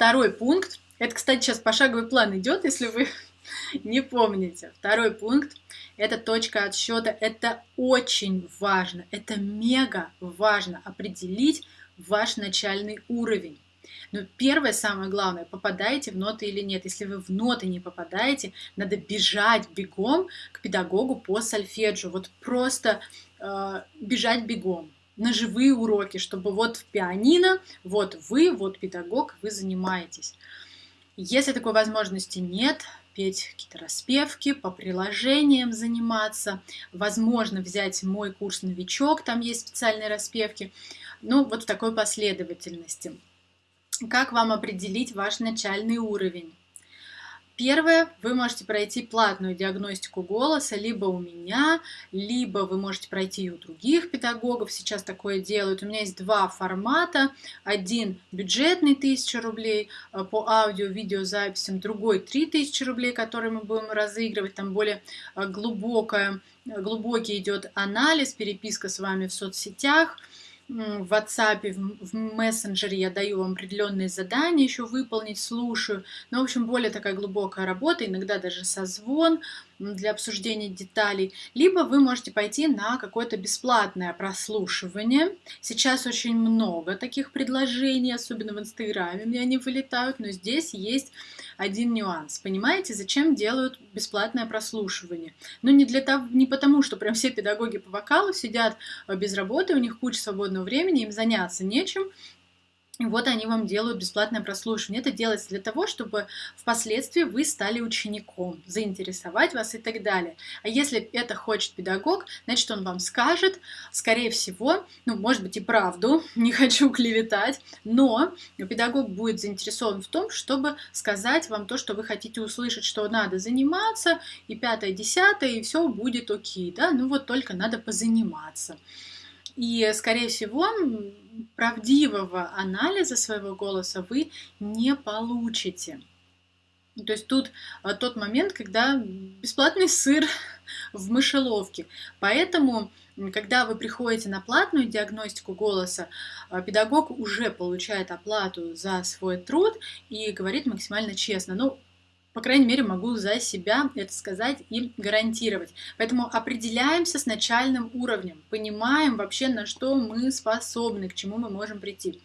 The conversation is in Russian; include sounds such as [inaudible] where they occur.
второй пункт. Это, кстати, сейчас пошаговый план идет, если вы [laughs] не помните. Второй пункт – это точка отсчета. Это очень важно, это мега важно определить ваш начальный уровень. Но первое, самое главное, попадаете в ноты или нет. Если вы в ноты не попадаете, надо бежать бегом к педагогу по сольфеджио. Вот просто э, бежать бегом на живые уроки, чтобы вот в пианино, вот вы, вот педагог, вы занимаетесь. Если такой возможности нет, петь какие-то распевки, по приложениям заниматься, возможно взять мой курс «Новичок», там есть специальные распевки, ну вот в такой последовательности. Как вам определить ваш начальный уровень? Первое, вы можете пройти платную диагностику голоса либо у меня, либо вы можете пройти и у других педагогов, сейчас такое делают. У меня есть два формата, один бюджетный 1000 рублей э, по аудио-видеозаписям, другой 3000 рублей, который мы будем разыгрывать, там более э, глубокая, глубокий идет анализ, переписка с вами в соцсетях – в WhatsApp, в мессенджере я даю вам определенные задания еще выполнить, слушаю. Ну, в общем, более такая глубокая работа, иногда даже созвон для обсуждения деталей. Либо вы можете пойти на какое-то бесплатное прослушивание. Сейчас очень много таких предложений, особенно в Инстаграме мне они вылетают, но здесь есть один нюанс. Понимаете, зачем делают бесплатное прослушивание? Ну, не, для того, не потому, что прям все педагоги по вокалу сидят э, без работы, у них куча свободного времени, им заняться нечем, вот они вам делают бесплатное прослушивание. Это делается для того, чтобы впоследствии вы стали учеником, заинтересовать вас и так далее. А если это хочет педагог, значит, он вам скажет, скорее всего, ну, может быть и правду, [laughs] не хочу клеветать, но педагог будет заинтересован в том, чтобы сказать вам то, что вы хотите услышать, что надо заниматься, и пятое, десятое, и все будет окей, да, ну вот только надо позаниматься. И, скорее всего, правдивого анализа своего голоса вы не получите. То есть тут а, тот момент, когда бесплатный сыр [laughs] в мышеловке. Поэтому, когда вы приходите на платную диагностику голоса, а, педагог уже получает оплату за свой труд и говорит максимально честно. Ну, по крайней мере, могу за себя это сказать и гарантировать. Поэтому определяемся с начальным уровнем, понимаем вообще, на что мы способны, к чему мы можем прийти.